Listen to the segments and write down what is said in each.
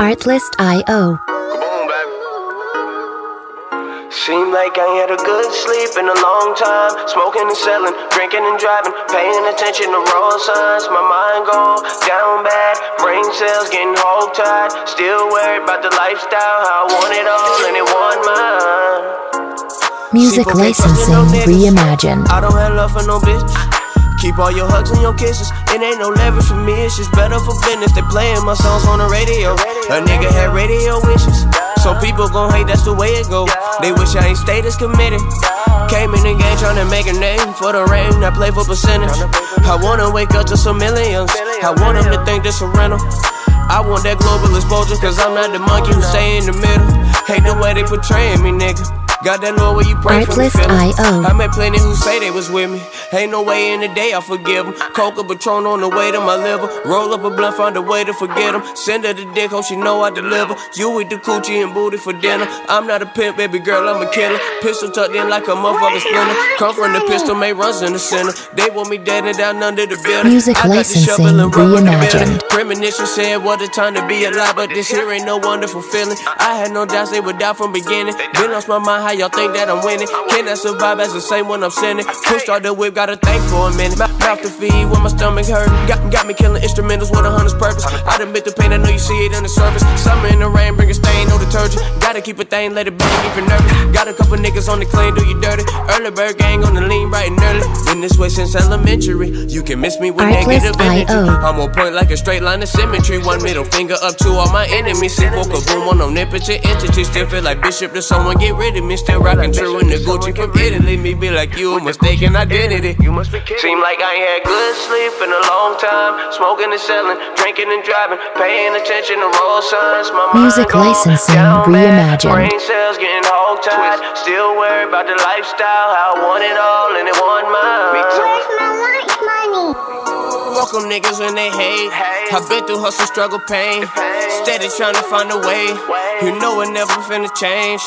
Artlist.io. Seem like I had a good sleep in a long time. Smoking and selling, drinking and driving, paying attention to road signs. My mind gone down bad, brain cells getting hog tied. Still worried about the lifestyle, how I want it all and it want mine. Music licensing reimagined. I don't have love for no bitch. Keep all your hugs and your kisses. It ain't no leverage for me, it's just better for business. They playing my songs on the radio. A nigga had radio wishes. Some people gon' hate, that's the way it go. They wish I ain't stayed as committed. Came in the game tryna make a name for the rain. I play for percentage. I wanna wake up to some millions. I want them to think this a rental. I want that global exposure, cause I'm not the monkey who stay in the middle. Hate the way they portraying me, nigga. Got that Lord where you pray for me. Artlist.io. I met plenty who say they was with me. Ain't no way in the day I forgive them. Coca Patron on the way to my liver. Roll up a blunt, find a way to forget them. Send her the dick, hope she know I deliver. You with the coochie and booty for dinner. I'm not a pimp, baby girl, I'm a killer. Pistol tucked in like a motherfucker splinter. Come from the pistol, made runs in the center. They want me dead and down under the building. Music I got the shovel licensing and rubber in the building. reimagined. Premonition saying what a time to be alive, but this here ain't no wonderful feeling. I had no doubts they would die from beginning. Been lost my mind, how y'all think that I'm winning? Can I survive as the same when I'm sinning? Push out the whip, gotta think for a minute. Mouth mouth to feed when my stomach hurt. Got, got me killing instrumentals with a hundred's purpose. I done bit the pain, I know you see it on the surface. Summer in the rain, bring a stain, no detergent. Gotta keep a thing, let it bang, keep it nervous. Got a couple niggas on the clean, do you dirty. Early bird gang on the lean, bright and early. Been this way since elementary. You can miss me with negative energy. I'm on point like a straight line of symmetry. One middle finger up to all my enemies. For kaboom on omnipotent entity. Still feel like bishop to someone get rid of me. Still rocking true in the Gucci from Italy. Me be like you, mistaken identity. You must be kidding. Seem like I ain't had good sleep in a long time. Smoking and selling, drinking and driving, paying attention to road signs. My Music licensing down reimagined. Brain cells getting hog tied. Still worried about the lifestyle. How I want it all and it want mine. Me too. Welcome niggas when they hate. I've been through hustle, struggle, pain. Steady trying to find a way. You know it never finna change.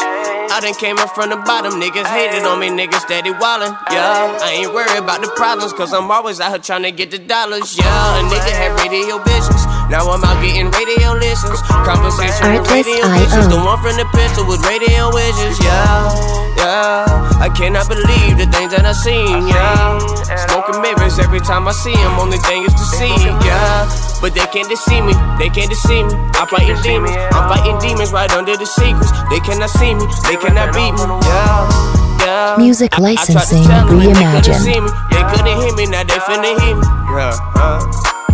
I done came up from the bottom, niggas hated on me, niggas steady wildin'. Yeah, I ain't worried about the problems, cause I'm always out here trying to get the dollars. Yeah, a nigga had radio visions. Now I'm out getting radio listens. Conversation with radio Artlist.io. visions. The one from the pistol with radio wishes. Yeah, yeah. I cannot believe the things that I seen. Yeah, smoking mirrors every time I see them. Only thing is to see. Yeah, but they can't deceive me. They can't deceive me. I'm fighting demons. I'm fighting demons right under the secrets. They cannot see me. They cannot beat me. Yeah. Yeah. Music I- I tried to licensing tell 'em and they couldn't reimagined. They couldn't hear me, now they finna hear me. Yeah. uh.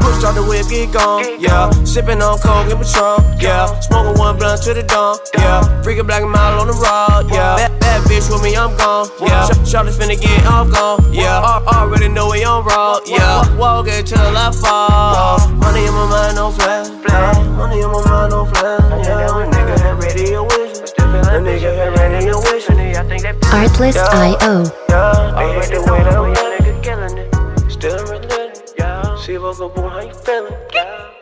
Push out the whip, get gone, yeah. Sipping on coke and Patron, yeah. Smoking one blunt to the dawn, yeah. Freaking black and mild on the rod, yeah. Bad, bad bitch with me, I'm gone, yeah. Sh- Shawty finna get off gone, yeah. Al- Already know we on road, yeah. Walk it till I fall. Money in my mind, no flash. Money in my mind, no flash, yeah. A nigga had radio vision. A nigga had radio vision. Artlist.io. Yeah, they hate the way how you feeling?